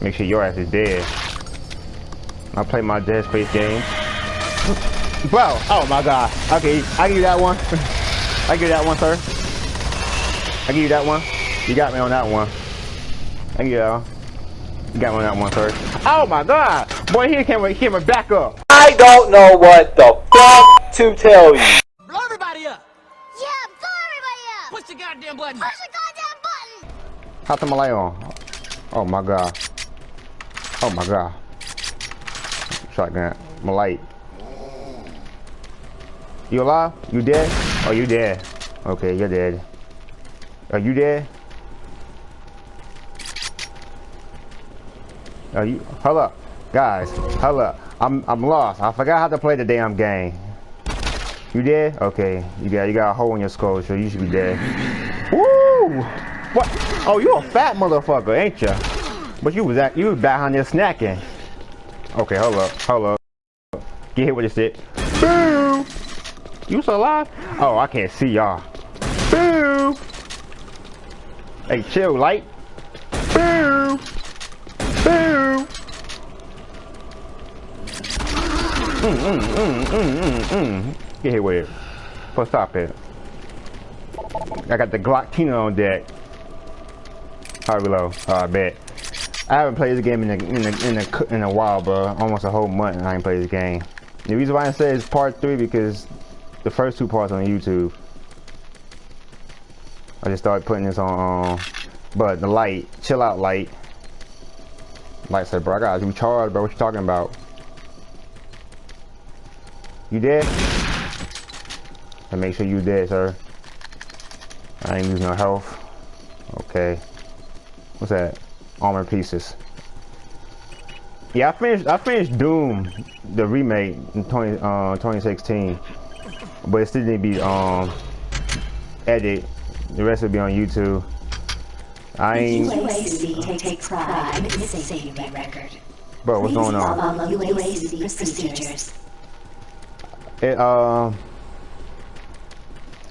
Make sure your ass is dead. I play my Dead Space game. Bro, oh my god. Okay, I give you that one. I give you that one, sir. I give you that one. You got me on that one. Thank you, y'all. You got me on that one, sir. Oh my god. Boy, he came, he came back up. I don't know what the fuck to tell you. Blow everybody up! Yeah, blow everybody up! Push the goddamn button! Push the goddamn button! How's the light on? Oh my god. Oh my god. Shotgun. My light. You alive? You dead? Oh, you dead. Okay, you're dead. Are you dead? Are you? Hold up, guys. Hold up. I'm I'm lost. I forgot how to play the damn game. You dead? Okay. You got you got a hole in your skull, so you should be dead. Woo! What? Oh, you a fat motherfucker, ain't ya? But you was at you was behind there snacking. Okay, hold up, hold up. Get hit with this shit. Boo! You still alive? Oh, I can't see y'all. Boo! Hey, chill, light. Boo! Boo! Mm, mm, mm, mm, mm, mm. Get hit with it. First stop it. I got the Glock Tina on deck. High below. Oh, bet. I haven't played this game in a, in a, in a, in a while, bro. Almost a whole month I ain't played this game. The reason why I say it's part three because the first two parts on YouTube. I just started putting this on, um, but the light, chill out light. Light said, bro, I got recharge, bro. What you talking about? You dead? And make sure you dead, sir. I ain't losing no health. Okay. What's that? Armor pieces. Yeah, I finished. I finished Doom, the remake in 20, uh, 2016, but it still didn't be um edited. The rest will be on YouTube. I ain't. UAC take pride in record. Bro, what's going on? UAC procedures. It um.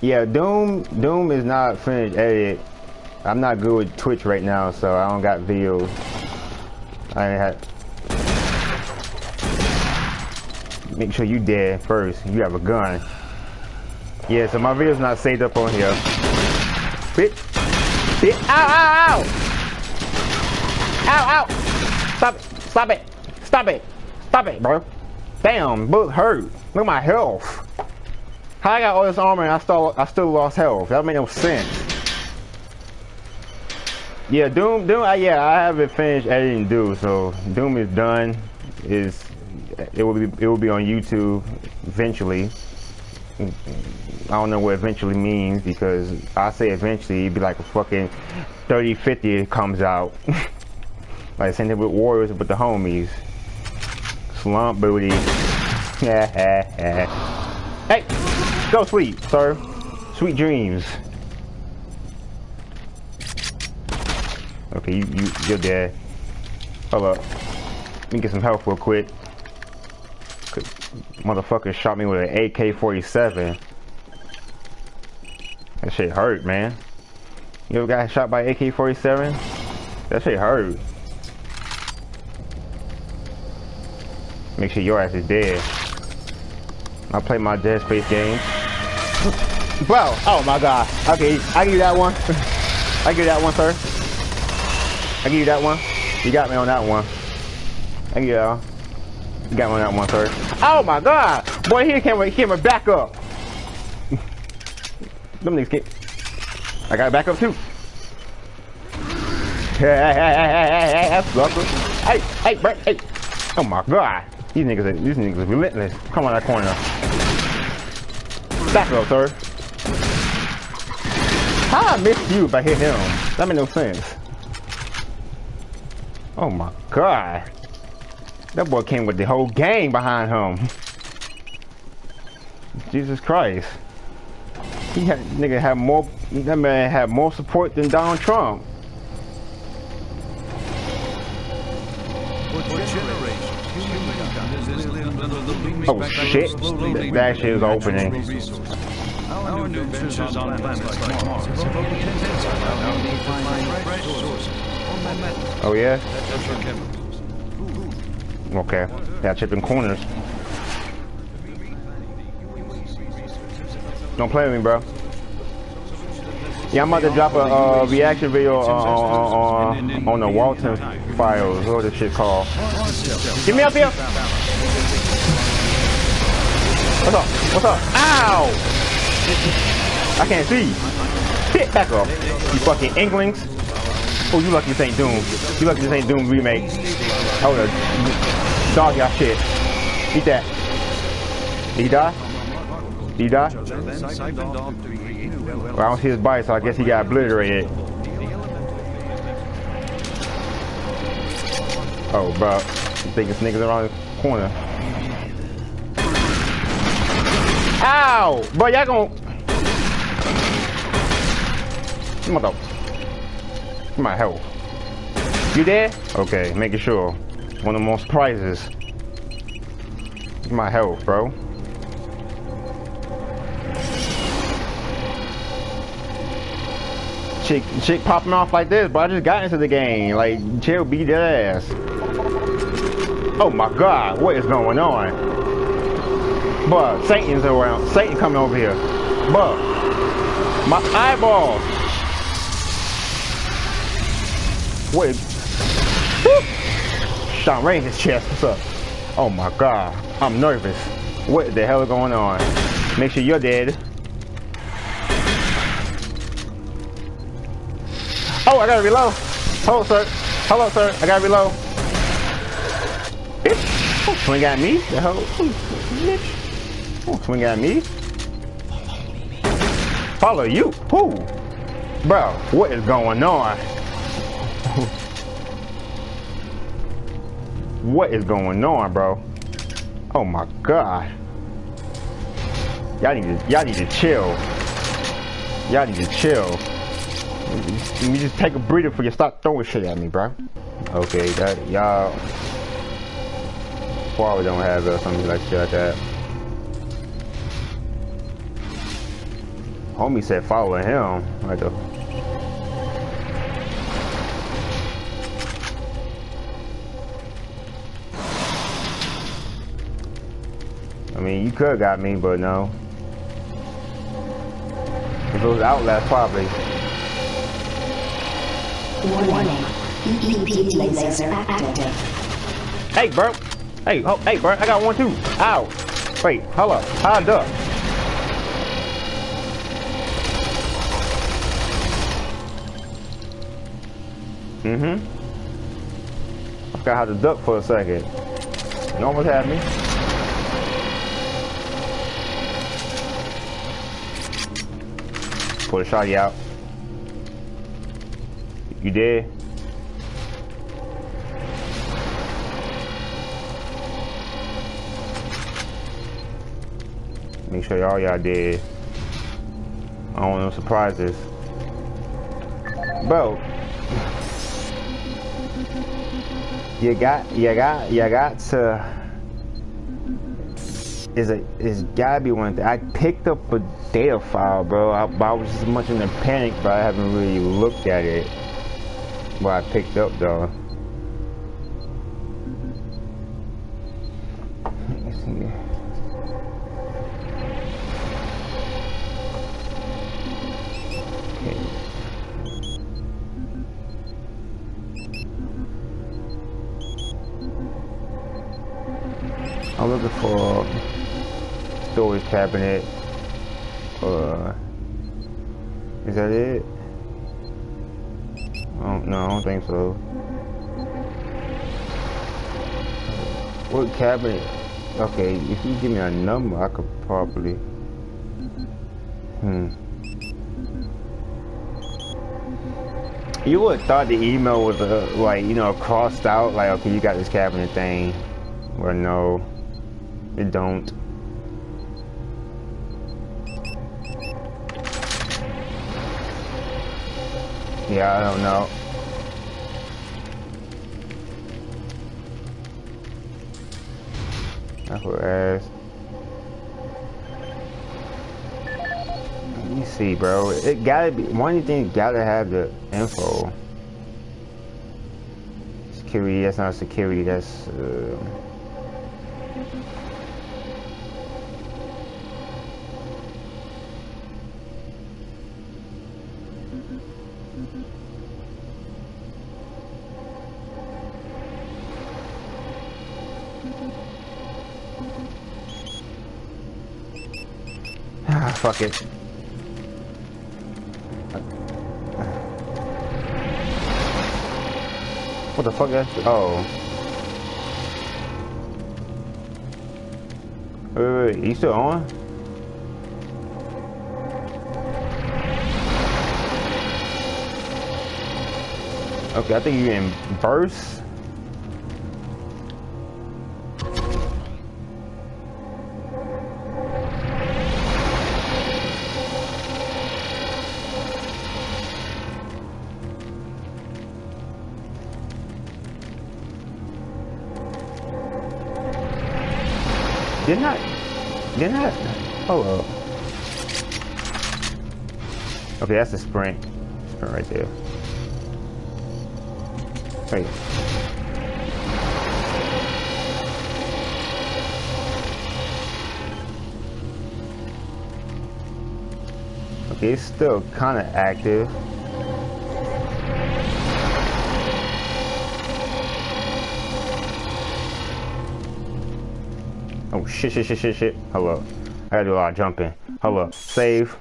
Yeah, Doom. Doom is not finished edit. I'm not good with Twitch right now, so I don't got videos. I ain't had. Make sure you dead first. You have a gun. Yeah, so my video's not saved up on here. Bitch. Bitch. Ow, ow, ow. Ow, ow. Stop it. Stop it. Stop it. Stop it, bro. Damn, book hurt. Look at my health. How I got all this armor and I still I still lost health? That make no sense. Yeah, Doom, Doom. Uh, yeah, I haven't finished editing Doom, so Doom is done. Is it will be it will be on YouTube eventually. I don't know what eventually means because I say eventually it'd be like a fucking 30, 50 comes out. like same thing with Warriors with the homies. Slump booty. hey, go sleep, sir. Sweet dreams. Okay, you, you, you're dead. Hold up. Let me get some health real quick. Motherfucker shot me with an AK-47. That shit hurt, man. You ever got shot by AK-47? That shit hurt. Make sure your ass is dead. I play my Dead Space games. Bro, oh my god. Okay, I give you that one. I give you that one, sir. I give you that one. You got me on that one. Thank you, y'all. You got me on that one, sir. Oh my god! Boy, he came, came back up. Them niggas get. I got back up too. Hey, hey, hey, hey, hey, hey, sucker. Hey, hey, bro, hey. Oh my god. These niggas, are, these niggas are relentless. Come on that corner. Back up, sir. How I missed you if I hit him? That made no sense. Oh my god. That boy came with the whole gang behind him. Jesus Christ. He had nigga had more that man had more support than Donald Trump. Oh shit. That, that shit is opening. Our new ventures on planets like Mars Oh yeah? That's. Okay. Yeah, chipping corners. Don't play with me, bro. Yeah, I'm about to drop a uh, reaction video on, on, on, on the Walton files. What this shit called? Get me up here! What's up? What's up? Ow! I can't see. Shit, back off. You fucking Inklings. Oh, you lucky this ain't Doom. You lucky this ain't Doom remake. Oh, the dog y'all shit. Eat that. Did he die? Did he die? Well, I don't see his bite, so I guess he got obliterated. Oh, bro. You think this nigga's around the corner. Ow! Bro, y'all gon' Come on, though. My health. You there? Okay, making sure. One of the most prizes. My health, bro. Chick, chick popping off like this, but I just got into the game. Like, chill, beat their ass. Oh my god, what is going on? But Satan's around. Satan coming over here. But my eyeballs. Wait. Sean Ray in his chest. What's up? Oh my god. I'm nervous. What the hell is going on? Make sure you're dead. Oh, I gotta reload. Hold, sir. Up, sir. I gotta reload. Bitch. Oh, swing at me. The hell? Bitch. Oh, swing at me. Follow you? Who? Bro, what is going on? What is going on, bro? Oh my god. Y'all need to y'all need to chill. Y'all need to chill. Let me just take a breather before you start throwing shit at me, bro. Okay, that y'all probably don't have something like shit like that. Homie said follow him. Right the mean, you could got me, but no. If it was Outlast, probably. Warning. Laser active. Hey, bro. Hey, oh, hey, bro. I got one too. Ow. Wait, hold up. How I duck? Mm-hmm. I forgot how to duck for a second. You almost had me. Pull the shotty out. You did? Make sure y'all y'all did. I don't want no surprises. Bro. You got you got you got to is a is gotta be one thing. I picked up a data file, bro. I, I was just much in a panic, but I haven't really looked at it. What I picked up though. Is that it? Oh, no, I don't think so. What cabinet? Okay, if you give me a number, I could probably. Hmm. You would have thought the email was uh, like, you know, crossed out, like, okay, you got this cabinet thing. Well, no, it don't. Yeah, I don't know. I. Let me see, bro. It gotta be one things gotta have the info. security. That's not security. That's. Uh... fuck it. What the fuck is Oh. Wait, wait, wait. You still on? Okay, I think you in burst. Didn't I? Didn't I? Hold up. Okay, that's a sprint. Sprint right there. Wait. Okay, it's still kind of active. Shit, shit, shit, shit, shit. Hello. I gotta do a lot of jumping. Hello. Save.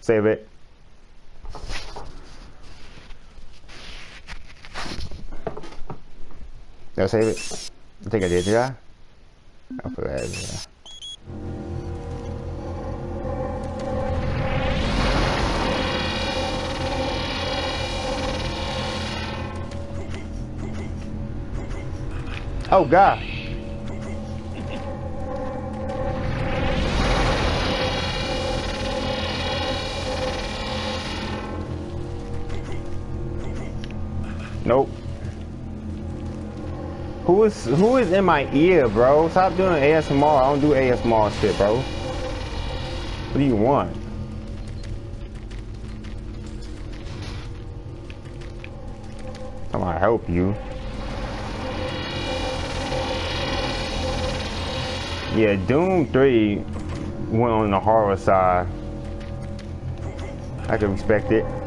Save it. Did I save it? I think I did, did I? I forgot. Yeah. Oh god. Nope. Who is who is in my ear, bro? Stop doing ASMR. I don't do ASMR shit, bro. What do you want? I'm gonna help you. Yeah, Doom 3 went on the horror side. I can respect it.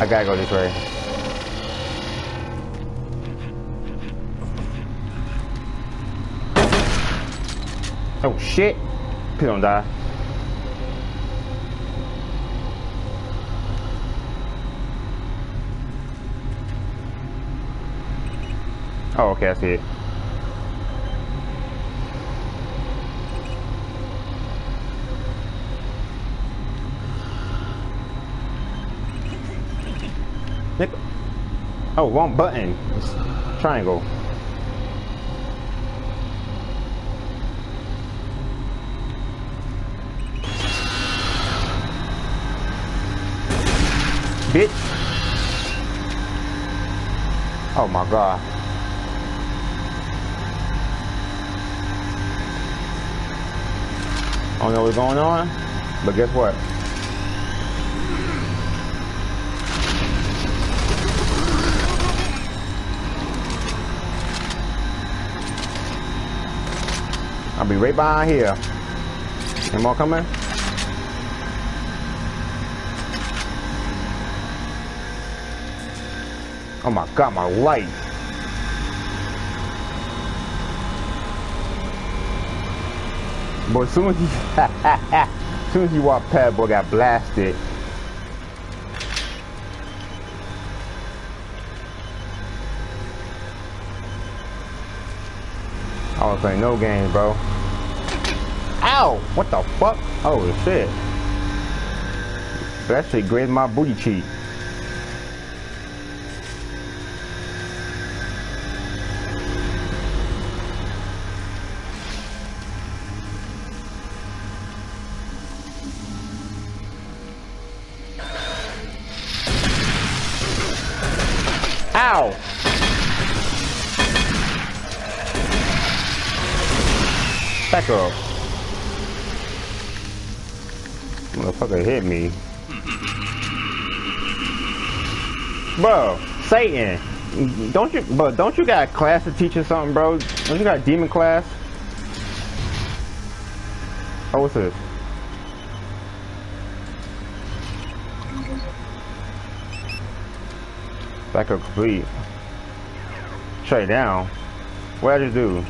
I gotta go this way. Oh shit! Please don't die. Oh, okay, I see it. Oh, wrong button. It's triangle. Bitch. Oh my god. I don't know what's going on, but guess what? Right behind here. Any more coming? Oh my god, my light. But as soon as you, as soon as you walk past, boy got blasted. I was playing no games, bro. Ow! What the fuck? Holy shit. That shit grazed my booty cheek. Bro, Satan. Don't you but don't you got a class to teach or something, bro? Don't you got demon class? Oh what's this? Backup complete. Straight down. What did I just do?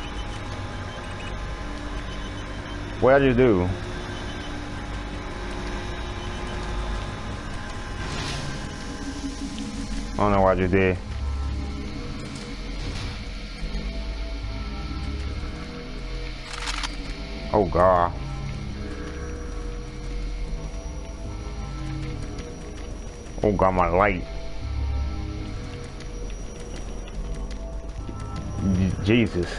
What did I just do? I don't know what I just did. Oh god. Oh god, my light. Jesus.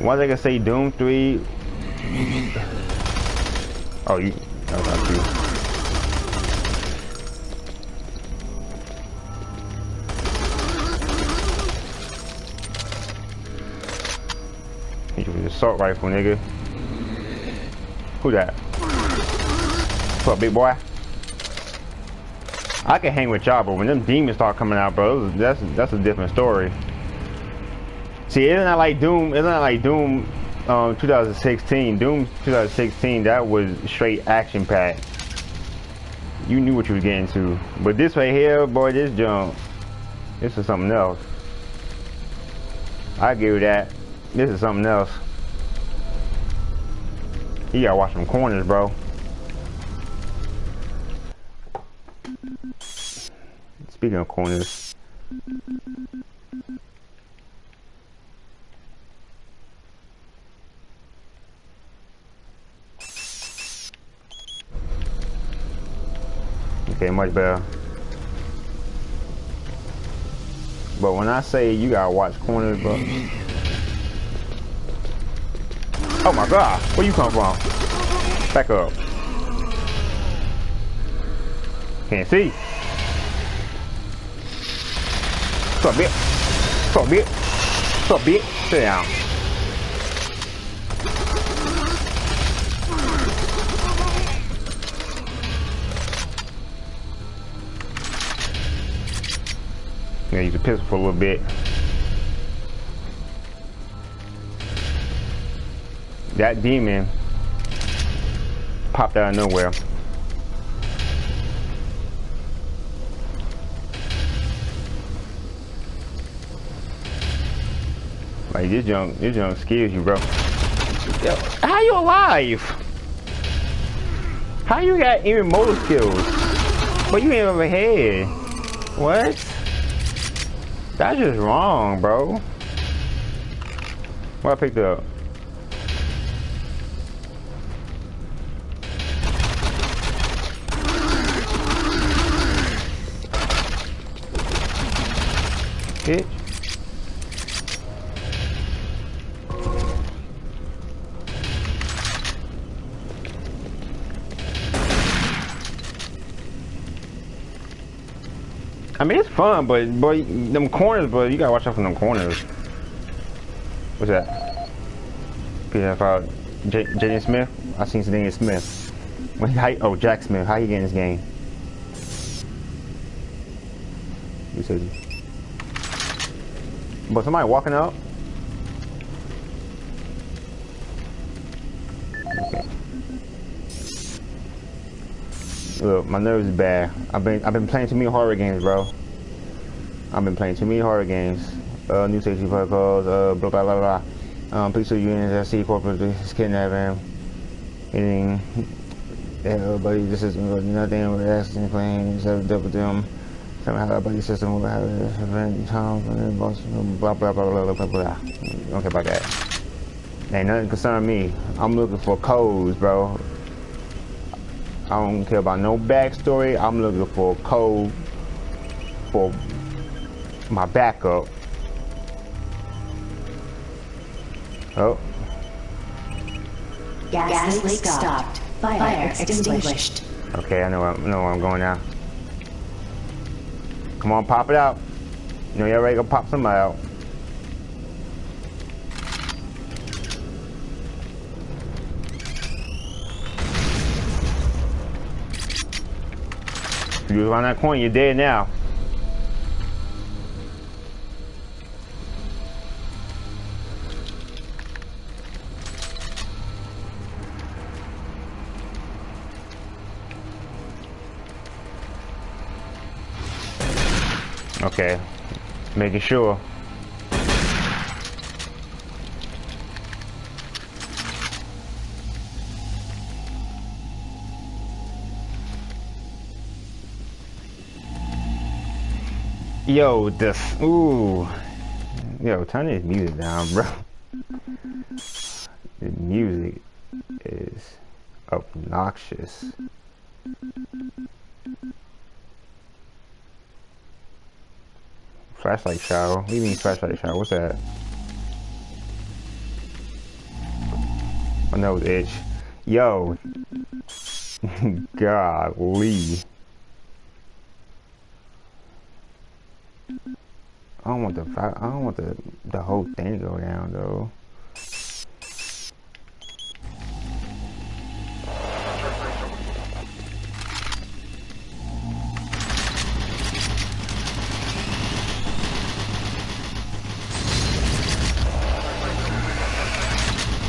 Why they gonna say Doom 3? Oh, you. Assault rifle, nigga. Who that? What's up, big boy? I can hang with y'all, but when them demons start coming out, bro, that's that's a different story. See, isn't that like Doom? Isn't that like Doom um, 2016? Doom 2016, that was straight action packed. You knew what you were getting to. But this right here, boy, this jump, this is something else. I give you that. This is something else. You gotta watch them corners, bro. Speaking of corners. Okay, much better. But when I say you gotta watch corners, bro. Oh my god, where you come from? Back up. Can't see. What's up, bitch? What's up, bitch? What's up, bitch? Use a pistol for a little bit. That demon popped out of nowhere. Like this junk, this junk scares you, bro. Yo, how you alive? How you got even motor skills? But you ain't over head. What? That's just wrong, bro. What I picked up? Bitch. I mean, it's fun, but boy, them corners, but you gotta watch out for them corners. What's that? PF J Jaden Smith. I seen Jaden Smith. When he, how, oh, Jack Smith. How you getting this game? You said. But somebody walking out. Look, my nerves is bad. I've been I've been playing too many horror games, bro. I've been playing too many horror games. Uh, new safety protocols. Uh, blah blah blah blah. Um, police that see corporate kidnapping. Hitting. Everybody, this is nothing. We're asking. Have dealt with them. Somehow, our buddy system will have event time. Blah blah blah blah blah blah. Okay, about that. Ain't nothing concern me. I'm looking for codes, bro. I don't care about no backstory. I'm looking for a code for my backup. Oh, Gas, Gas leak stopped. Fire, Fire extinguished. okay. I know. I know where I'm going now. Come on, pop it out. You know you're ready to pop somebody out. You around that corner, you're dead now. Okay, making sure. Yo, this, ooh. Yo, turn this music down, bro. The music is obnoxious. Flashlight shower? What do you mean flashlight shower? What's that? My nose itch. Yo. Golly. I don't want the I don't want the the whole thing to go down though.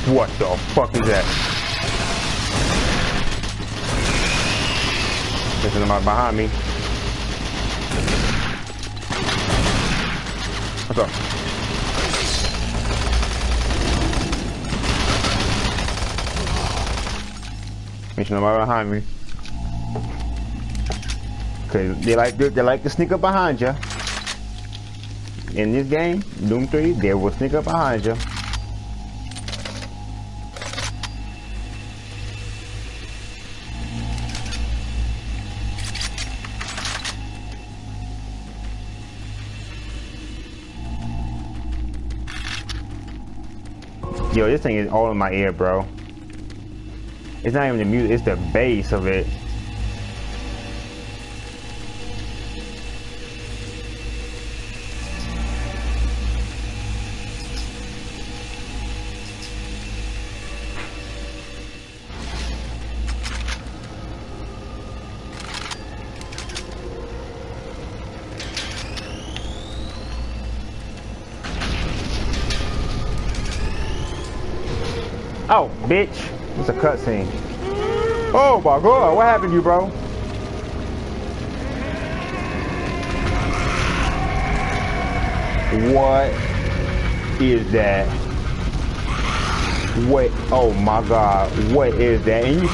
What the fuck is that? There's somebody behind me. What's up? There's nobody behind me. Okay, they like they like to sneak up behind you. In this game, Doom 3, they will sneak up behind you. Yo, this thing is all in my ear, bro. It's not even the music, it's the bass of it. Bitch. It's a cutscene. Oh my god, what happened to you, bro? What is that? What? Oh my god, what is that? And you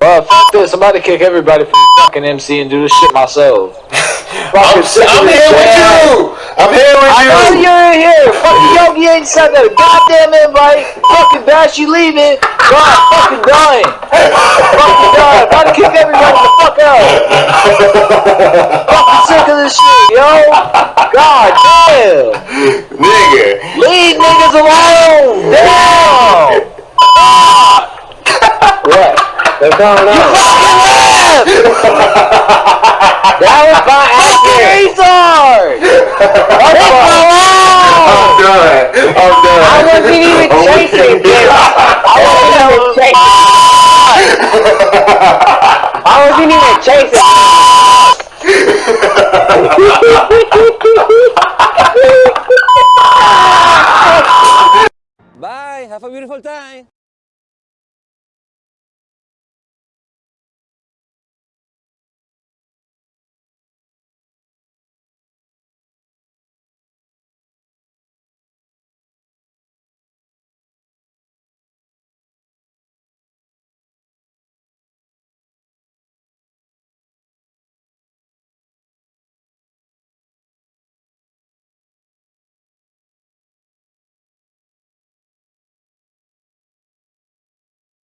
Well, fuck this. I'm about to kick everybody from fucking MC and do this shit myself. I'm, I'm here with you. I'm here with I know you. you're in here. Fucking Yogi ain't sent that goddamn invite. Fucking Bash, you leaving. God, fucking dying. fucking dying. About to kick everybody the fuck out. fucking sick of this shit, yo. God damn. Nigga. Leave niggas alone. Damn. what? What's going on? That was my accent. retard. I'm done. I'm done. I wasn't even chasing, bitch. I wasn't even chasing. I wasn't even chasing.